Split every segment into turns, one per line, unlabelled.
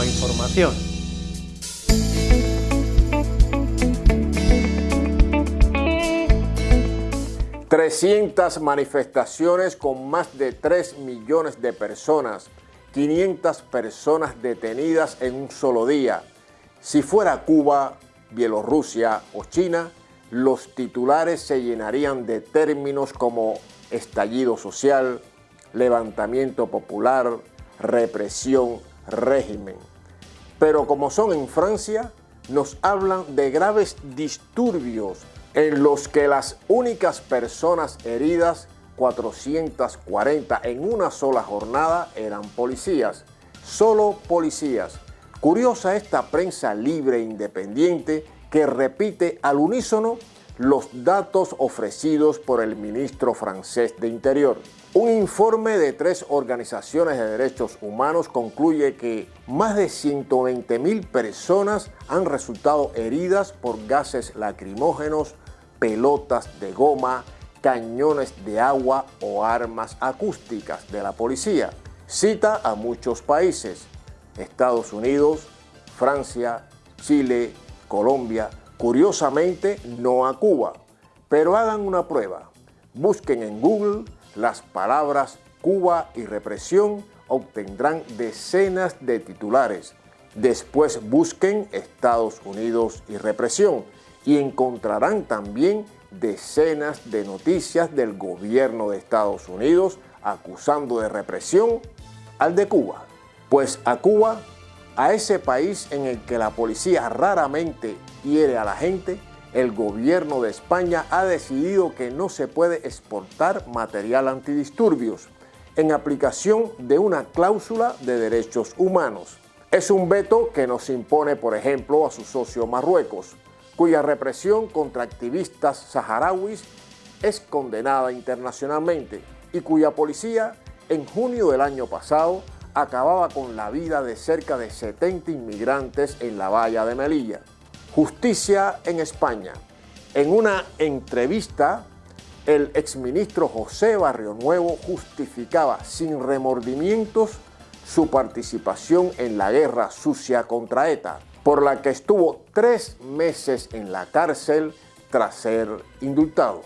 nueva información.
...300 manifestaciones con más de 3 millones de personas... ...500 personas detenidas en un solo día... ...si fuera Cuba, Bielorrusia o China... ...los titulares se llenarían de términos como estallido social, levantamiento popular, represión, régimen. Pero como son en Francia, nos hablan de graves disturbios en los que las únicas personas heridas, 440 en una sola jornada, eran policías. Solo policías. Curiosa esta prensa libre e independiente que repite al unísono los datos ofrecidos por el ministro francés de Interior. Un informe de tres organizaciones de derechos humanos concluye que más de 120 mil personas han resultado heridas por gases lacrimógenos, pelotas de goma, cañones de agua o armas acústicas de la policía. Cita a muchos países, Estados Unidos, Francia, Chile, Colombia, Curiosamente, no a Cuba, pero hagan una prueba. Busquen en Google las palabras Cuba y represión, obtendrán decenas de titulares. Después busquen Estados Unidos y represión y encontrarán también decenas de noticias del gobierno de Estados Unidos acusando de represión al de Cuba. Pues a Cuba, a ese país en el que la policía raramente hiere a la gente, el gobierno de España ha decidido que no se puede exportar material antidisturbios en aplicación de una cláusula de derechos humanos. Es un veto que nos impone, por ejemplo, a su socio Marruecos, cuya represión contra activistas saharauis es condenada internacionalmente y cuya policía en junio del año pasado acababa con la vida de cerca de 70 inmigrantes en la valla de Melilla. Justicia en España. En una entrevista, el exministro José Barrio Nuevo justificaba sin remordimientos su participación en la guerra sucia contra ETA, por la que estuvo tres meses en la cárcel tras ser indultado.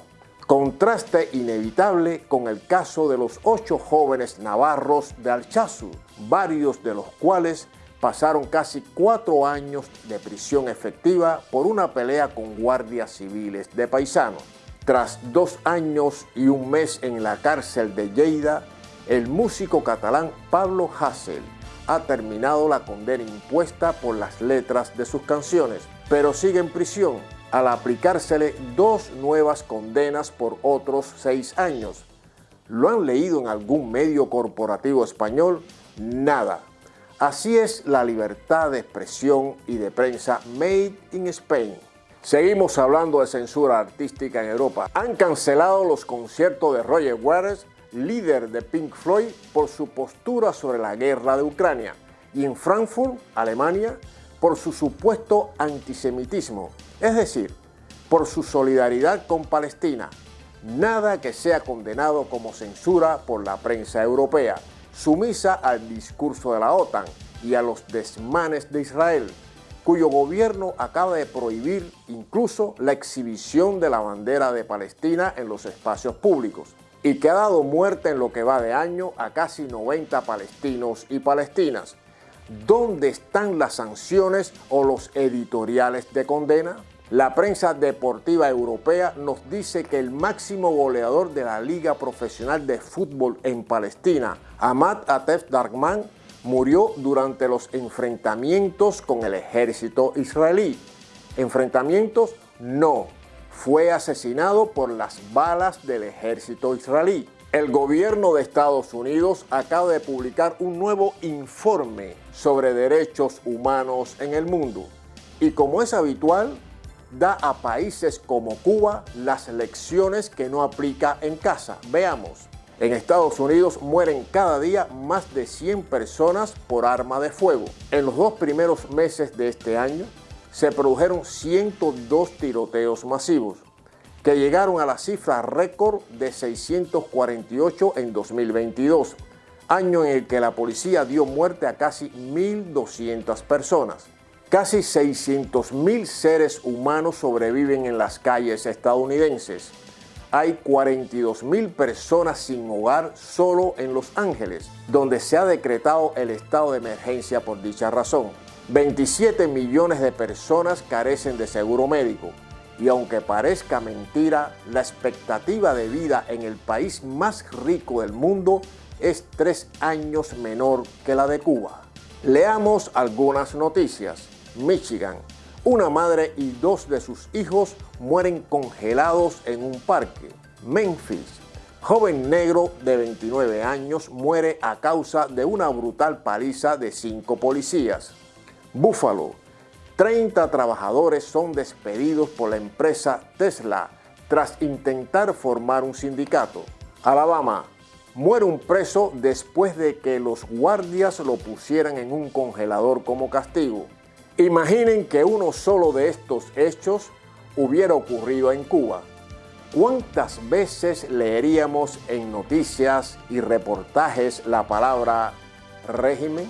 Contraste inevitable con el caso de los ocho jóvenes navarros de Alchazu, varios de los cuales pasaron casi cuatro años de prisión efectiva por una pelea con guardias civiles de paisanos. Tras dos años y un mes en la cárcel de Lleida, el músico catalán Pablo Hassel ha terminado la condena impuesta por las letras de sus canciones, pero sigue en prisión al aplicársele dos nuevas condenas por otros seis años. ¿Lo han leído en algún medio corporativo español? Nada. Así es la libertad de expresión y de prensa made in Spain. Seguimos hablando de censura artística en Europa. Han cancelado los conciertos de Roger Waters, líder de Pink Floyd, por su postura sobre la guerra de Ucrania. Y en Frankfurt, Alemania, por su supuesto antisemitismo, es decir, por su solidaridad con Palestina. Nada que sea condenado como censura por la prensa europea sumisa al discurso de la OTAN y a los desmanes de Israel, cuyo gobierno acaba de prohibir incluso la exhibición de la bandera de Palestina en los espacios públicos y que ha dado muerte en lo que va de año a casi 90 palestinos y palestinas. ¿Dónde están las sanciones o los editoriales de condena? La prensa deportiva europea nos dice que el máximo goleador de la Liga Profesional de Fútbol en Palestina, Ahmad Atef Darkman, murió durante los enfrentamientos con el ejército israelí. ¿Enfrentamientos? No. Fue asesinado por las balas del ejército israelí. El gobierno de Estados Unidos acaba de publicar un nuevo informe sobre derechos humanos en el mundo. Y como es habitual, da a países como Cuba las lecciones que no aplica en casa. Veamos. En Estados Unidos mueren cada día más de 100 personas por arma de fuego. En los dos primeros meses de este año se produjeron 102 tiroteos masivos, que llegaron a la cifra récord de 648 en 2022, año en el que la policía dio muerte a casi 1.200 personas. Casi 600.000 seres humanos sobreviven en las calles estadounidenses. Hay 42.000 personas sin hogar solo en Los Ángeles, donde se ha decretado el estado de emergencia por dicha razón. 27 millones de personas carecen de seguro médico y aunque parezca mentira, la expectativa de vida en el país más rico del mundo es tres años menor que la de Cuba. Leamos algunas noticias. Michigan. Una madre y dos de sus hijos mueren congelados en un parque. Memphis. Joven negro de 29 años muere a causa de una brutal paliza de cinco policías. Buffalo. 30 trabajadores son despedidos por la empresa Tesla tras intentar formar un sindicato. Alabama. Muere un preso después de que los guardias lo pusieran en un congelador como castigo. Imaginen que uno solo de estos hechos hubiera ocurrido en Cuba. ¿Cuántas veces leeríamos en noticias y reportajes la palabra régimen?